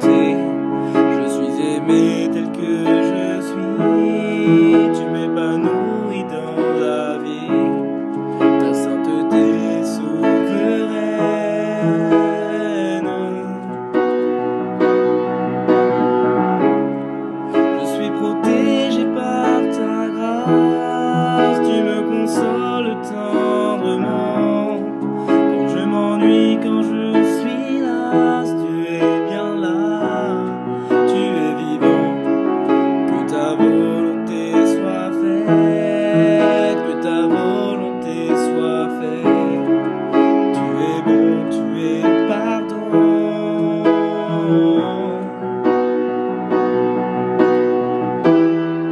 Je suis aimé tel que je suis. Tu m'épanouis dans la vie. Ta sainteté souveraine. Je suis protégé par ta grâce. Tu me consoles tant.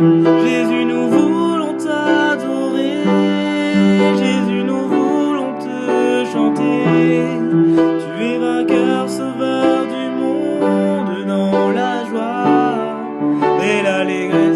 Jésus, nous voulons t'adorer. Jésus, nous voulons te chanter. Tu es vainqueur, sauveur du monde dans la joie et l'allégresse.